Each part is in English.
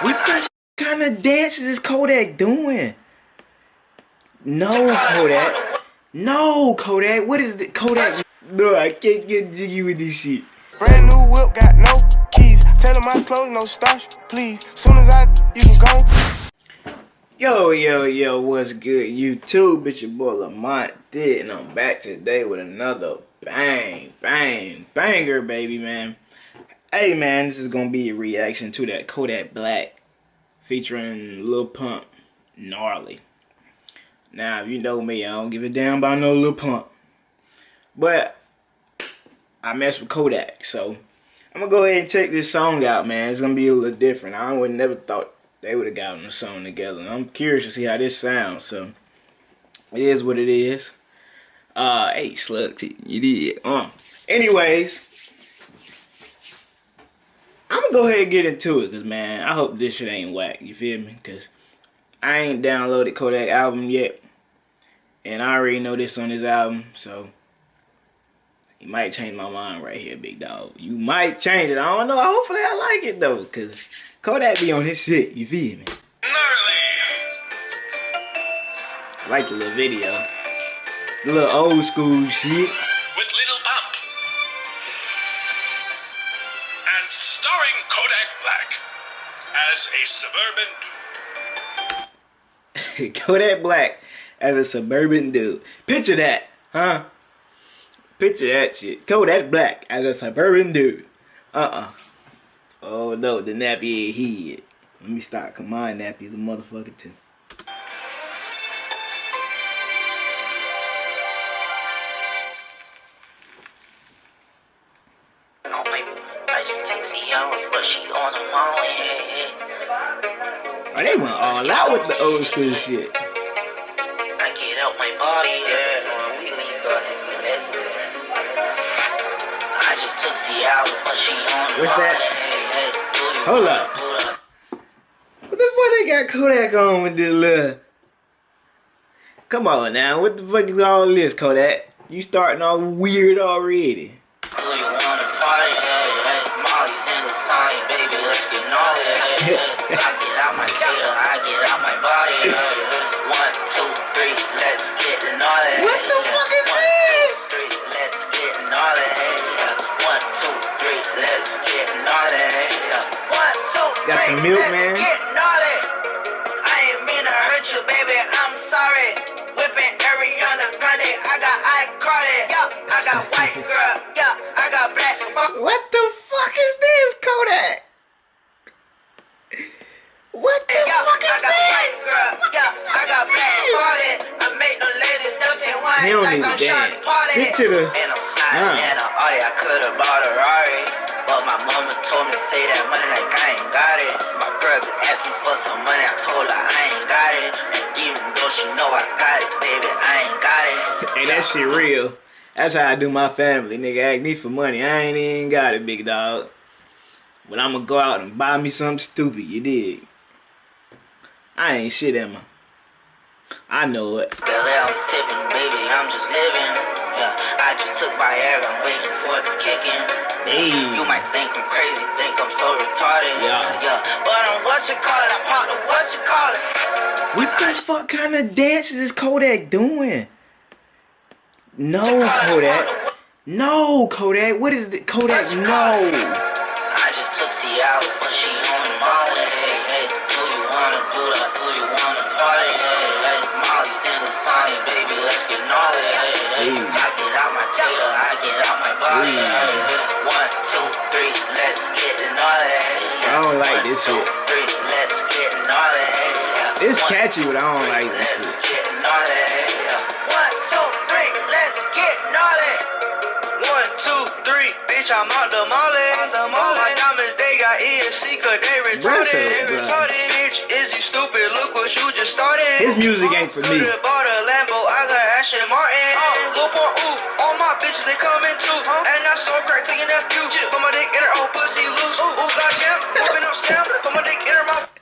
What the kind of dances is Kodak doing? No, Kodak. No, Kodak. What is it, Kodak? No, I can't get jiggy with this shit. Brand new whip, got no keys. Tell my clothes, no starch, please. Soon as I, you can go. Yo, yo, yo, what's good, YouTube? It's your boy Lamont Did, and I'm back today with another bang, bang, banger, baby, man. Hey, man, this is gonna be a reaction to that Kodak Black featuring Lil Pump, Gnarly. Now, if you know me, I don't give a damn about no Lil Pump. But, I mess with Kodak, so I'm gonna go ahead and check this song out, man. It's gonna be a little different. I would never thought they would have gotten a song together. I'm curious to see how this sounds, so it is what it is. Uh, hey, Slug, you did. Uh. Anyways, I'm gonna go ahead and get into it, cause man, I hope this shit ain't whack. You feel me? Cause I ain't downloaded Kodak album yet, and I already know this on his album, so you might change my mind right here, big dog. You might change it. I don't know. Hopefully, I like it though, cause Kodak be on his shit. You feel me? Like the little video, the little old school shit. As a suburban dude. Kodak Black as a suburban dude. Picture that, huh? Picture that shit. Kodak Black as a suburban dude. Uh-uh. Oh no, the nappy ain't he. Let me stop. Come on, nappy's a motherfucker too. Text but she on the molly. Hey, hey. Oh, they went all out with the old school shit. I get out my body. Yeah, when we leave, go ahead and let it. I just took but she on What's that? molly. Hey, hey. Do you Hold up. What the fuck they got Kodak on with this little... Come on now, what the fuck is all this, Kodak? You starting all weird already. Baby. Let's get gnarly. Hey, hey. I get out my tail, I get out my body. Hey, hey. One, two, three, let's get gnarly. What the fuck is one, this? two, three, let's get gnarly. Hey, yeah. One, two, three, let's get gnarly. Hey, yeah. One, Got the milk, let's man. get gnarly. I ain't mean to hurt you, baby. I'm sorry. Whipping Ariana Grande. I got iCarly. Yeah, I got white girl. Yeah, I got black. What the fuck is this, Kodak? Wine He don't like need I'm to Sean dance. Party. Stick to the- And I'm sliding Uh. in a Audi. I could have bought a Rari. But my mama told me to say that money like I ain't got it. My brother asked me for some money. I told her I ain't got it. And even though she know I got it, baby, I ain't got it. Hey, that shit real. That's how I do my family. Nigga ask me for money. I ain't even got it, big dog. But I'ma go out and buy me something stupid, you dig? I ain't shit, Emma. I know it. Billy, I'm sipping, baby, I'm just living. Yeah, I just took my air, I'm waiting for it to kick in. Hey. You might think I'm crazy, think I'm so retarded. Yeah. yeah. But I'm what you call it, I'm partner, what you call it. What the fuck kind of dances is Kodak doing? No, Kodak. No, Kodak. What is it? Kodak, no. Get out my body. Hey. Hey, hey, one, two, three, let's get gnarly. Hey, I don't like this One, shit. two, three, let's get gnarly. Hey, yeah. It's catchy, but I don't three, like this let's shit. get gnarly. Hey, yeah. One, two, three, let's get gnarly. One, two, three, bitch, I'm out the molly. Eh? All my diamonds, they got ESC, cause they retarded. Bruh, They retarded. Bitch, is you stupid? Look what you just started. His music ain't for me. Bought a Lambo, I got Aston Martin. They coming too. And I saw crack taking that view. Put my dick in her own pussy loose. Ooh, ooh, goddamn. Open up Sam, put my dick in her mouth.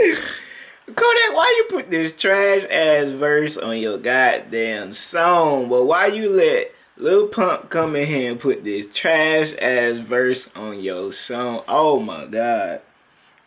Kodak, why you put this trash ass verse on your goddamn song? But why you let Lil Pump come in here and put this trash ass verse on your song? Oh my god.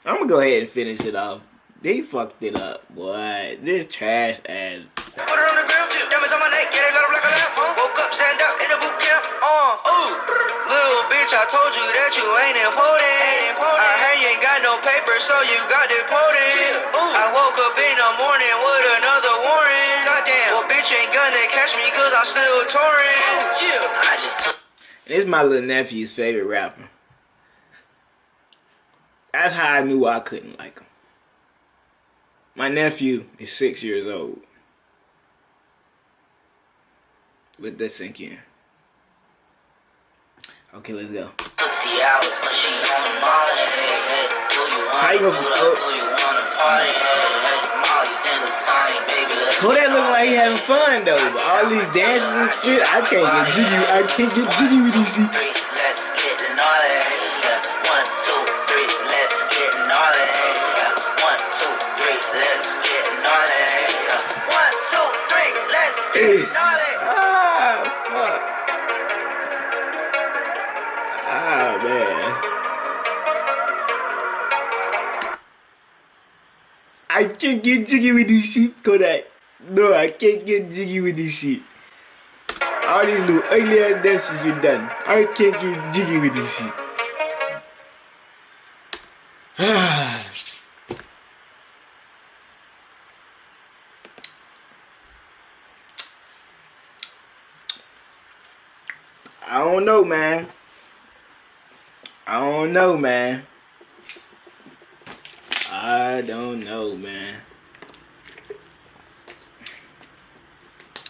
I'm gonna go ahead and finish it off. They fucked it up, boy. This trash ass. Put her on the ground, diamonds on my neck, get it, let her black lamp. Woke up, stand up in the boot camp. Uh. Ooh, little bitch, I told you that you ain't important. I heard you ain't got no paper, so you got deported. Ooh, I woke up in the morning with another warrant. Goddamn, well, bitch ain't gonna catch me cause I'm still touring. Yeah, I just took. And this is my little nephew's favorite rapper. That's how I knew I couldn't like him. My nephew is six years old. Let that sink in. Okay, let's go. Took Cialis when she on the molly. Hey, hey. Do you How you gonna- oh. Do you wanna party? Hey, hey. Molly's in the Sonic, baby. Let's Kodak look like he having fun though, but all these dances and shit, I can't get jiggy. I can't get jiggy with this shit. One, two, three, let's get gnarly. Ah, fuck. Ah, man. I can't get jiggy with this shit, Kodak. No, I can't get jiggy with this shit. All these little ugly ass dances you done. I can't get jiggy with this shit. Ah. I don't know, man. I don't know, man. I don't know, man.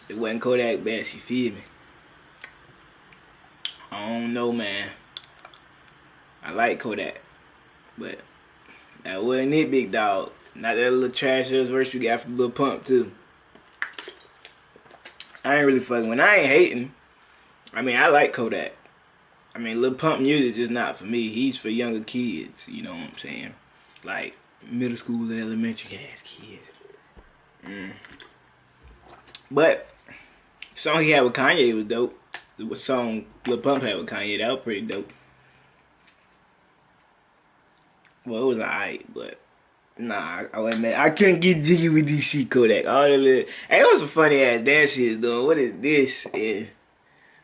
It wasn't Kodak Bass, you feel me? I don't know, man. I like Kodak, but that wasn't it, big dog. Not that little trash ass verse you got from Lil Pump too. I ain't really fucking. When I ain't hating, I mean I like Kodak. I mean Lil Pump music is not for me. He's for younger kids. You know what I'm saying? Like middle school, elementary kids. Mm. But song he had with Kanye was dope. The song Lil Pump had with Kanye that was pretty dope. Well, it was alright, but nah, I, wasn't. I couldn't get jiggy with DC Kodak. All the little, hey, it was some funny ass dances doing. What is this? Yeah.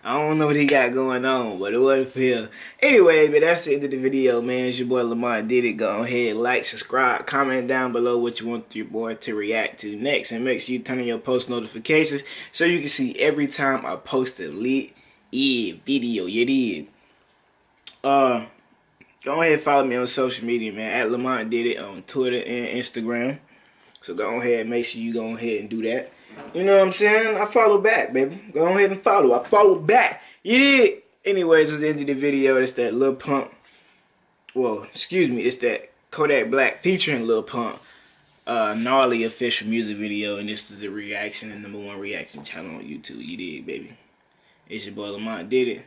I don't know what he got going on, but it wasn't for him. Anyway, but that's the end of the video, man. It's your boy Lamont did it. Go ahead, like, subscribe, comment down below what you want your boy to react to next, and make sure you turn on your post notifications so you can see every time I post a lit video. You did. Uh, go ahead and follow me on social media, man. At Lamont did it on Twitter and Instagram. So go ahead, make sure you go ahead and do that. You know what I'm saying? I follow back, baby. Go ahead and follow. I follow back. You did. Anyways, it's the end of the video. It's that Lil Pump. Well, excuse me. It's that Kodak Black featuring Lil Pump. Uh, gnarly official music video. And this is a reaction and number one reaction channel on YouTube. You did, baby. It's your boy Lamont did it.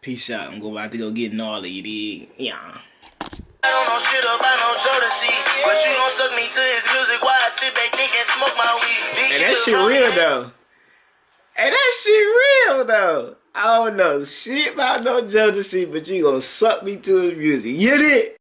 Peace out. I'm going about to go get gnarly. You did. Yeah. I don't know shit about no Jodeci, but you gon' suck me to his Hey, that shit real though. Hey, that shit real though. I don't know shit about no Jodeci, but you gonna suck me to his music. You did.